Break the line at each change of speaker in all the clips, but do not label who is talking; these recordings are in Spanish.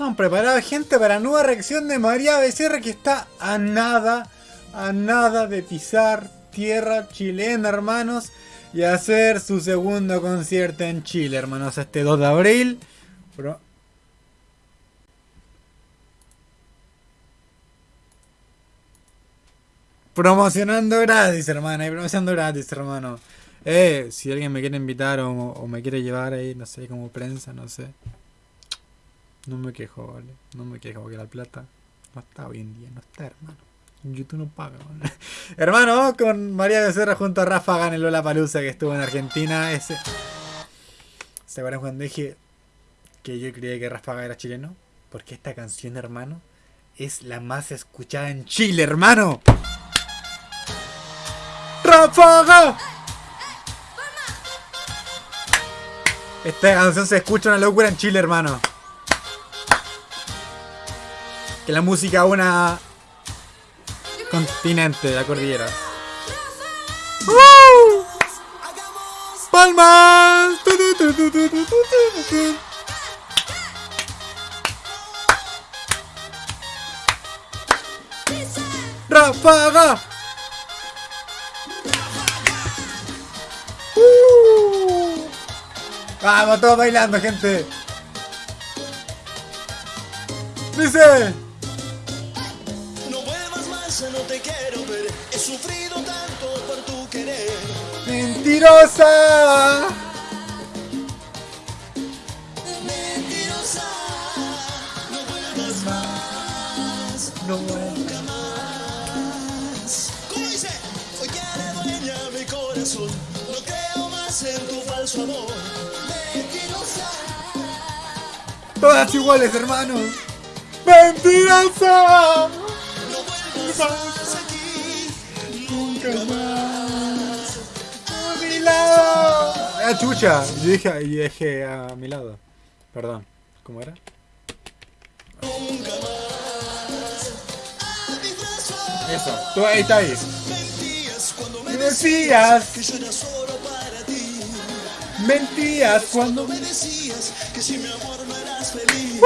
Estamos preparados, gente, para nueva reacción de María Becerra que está a nada, a nada de pisar tierra chilena, hermanos. Y hacer su segundo concierto en Chile, hermanos, este 2 de abril. Promocionando gratis, hermano. promocionando gratis, hermano. Eh, si alguien me quiere invitar o, me quiere llevar ahí, no sé, como prensa, no sé. No me quejo, vale. No me quejo porque la plata no está hoy en día, no está, hermano. YouTube no paga, ¿vale? hermano, con María Becerra junto a Rafa Ganeló la Palusa que estuvo en Argentina. Ese. ¿Se acuerdan cuando dije que yo creía que Rafa era chileno? Porque esta canción, hermano, es la más escuchada en Chile, hermano. ¡Ráfaga! Esta canción se escucha una locura en Chile, hermano. La música una continente de la cordillera. ¡Palmas! ¡Ráfaga! Vamos, todos bailando, gente. Dice. Te quiero ver. He sufrido tanto por tu querer. Mentirosa. Mentirosa. No vuelvas más. No vuelvas más. ¿Cómo dice? Hoy ya dueña mi corazón. No creo más en tu falso amor. Todas iguales, hermano. ¡Mentirosa! No vuelvas nunca más. A mi lado. Ah, chucha. Yo dije, yo dije a mi lado. Perdón. ¿Cómo era? Nunca más. Eso. Tú ahí está ahí. Me decías que yo era solo para ti. Mentías cuando me decías que si mi amor no eras feliz.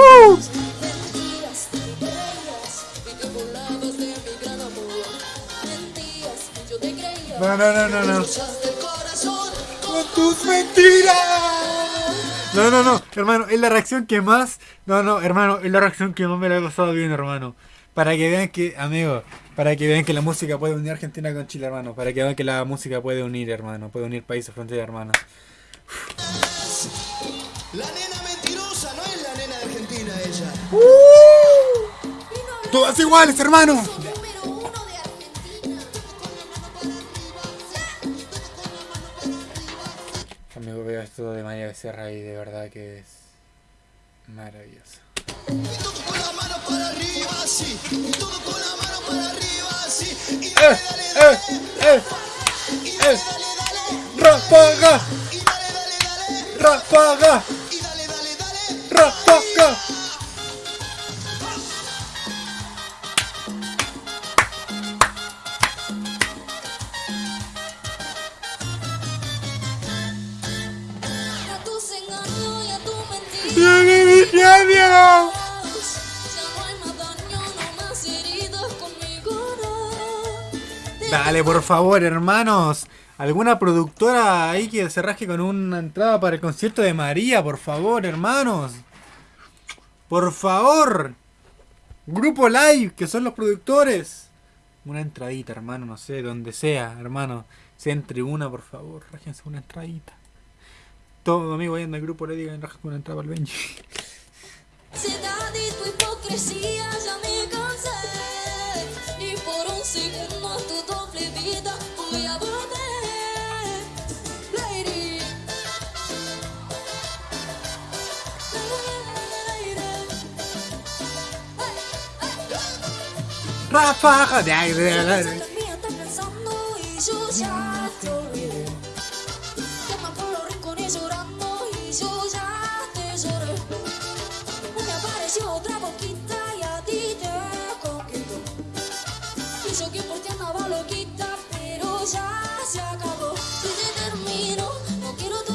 No, no, no, no, no. Con tus mentiras. No, no, no, hermano, es la reacción que más. No, no, hermano, es la reacción que más me la ha pasado bien, hermano. Para que vean que, amigo, para que vean que la música puede unir Argentina con Chile, hermano. Para que vean que la música puede unir, hermano. Puede unir países, fronteras, hermano. La nena mentirosa no es la nena de Argentina ella. ¡Uh! Todas iguales, hermano. Esto de María Becerra y de verdad que es maravilloso. Y todo con la mano para arriba, sí. Y todo con la mano para arriba, sí. Y Dale, por favor, hermanos. ¿Alguna productora ahí que se rasque con una entrada para el concierto de María? Por favor, hermanos. Por favor. Grupo Live, que son los productores. Una entradita, hermano, no sé, donde sea, hermano. Sea en tribuna, por favor. Rájense una entradita. Todo amigo ahí en el grupo le digan, con una entrada al Benji. hipocresía ya me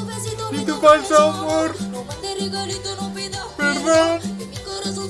besito ni tu falso amor. No mande regalito, no pidas perdón. Mi corazón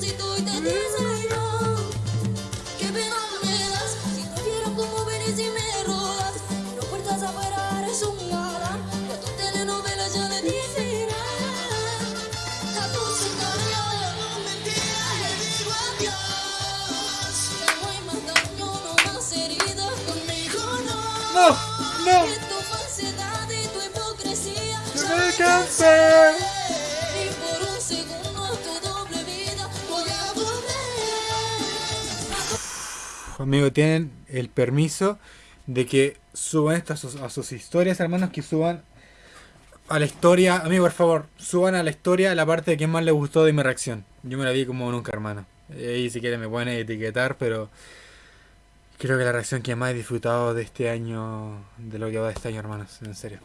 Conmigo tienen el permiso de que suban esto a sus, a sus historias, hermanos, que suban a la historia, amigo, por favor, suban a la historia la parte de que más les gustó de mi reacción. Yo me la vi como nunca, hermano. Ahí si quieren me pueden etiquetar, pero creo que la reacción que más he disfrutado de este año, de lo que va de este año, hermanos, en serio.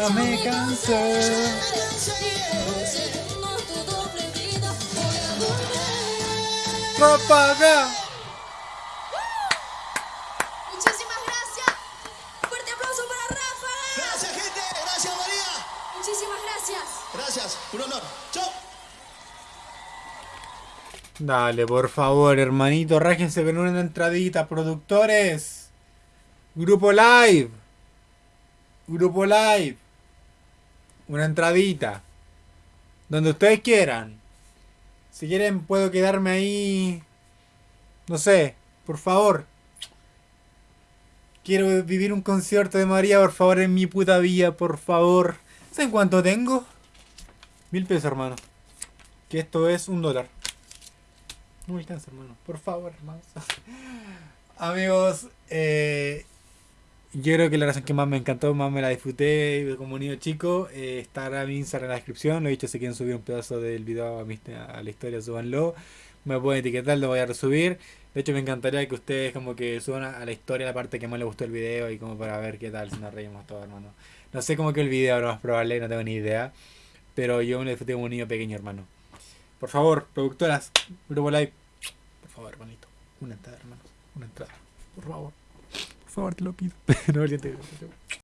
Ya me cansé. Propaga.
Muchísimas gracias. Fuerte aplauso para Rafa.
Gracias, gente. Gracias, María.
Muchísimas gracias.
Gracias. Un honor. Chao.
Dale, por favor, hermanito, rájense con una entradita, productores. Grupo Live. Grupo Live. Una entradita. Donde ustedes quieran. Si quieren puedo quedarme ahí. No sé, por favor. Quiero vivir un concierto de María, por favor, en mi puta villa, por favor. ¿Saben cuánto tengo? Mil pesos, hermano. Que esto es un dólar. No me alcanza, hermano. Por favor, hermanos. Amigos, eh, yo creo que la razón que más me encantó, más me la disfruté como niño chico, eh, estará mi Instagram en la descripción. Lo he dicho, si quieren subir un pedazo del video a, mi, a la historia, súbanlo. Me pueden etiquetar, lo voy a resubir. De hecho, me encantaría que ustedes como que suban a, a la historia la parte que más les gustó el video y como para ver qué tal, si nos reímos todos, hermano. No sé cómo que el video, lo más probable, no tengo ni idea. Pero yo me lo disfruté como un niño pequeño, hermano. Por favor, productoras, Grupo Live. Por favor, hermanito. Una entrada, hermanos. Una entrada. Por favor. Favor, te lo pido. no,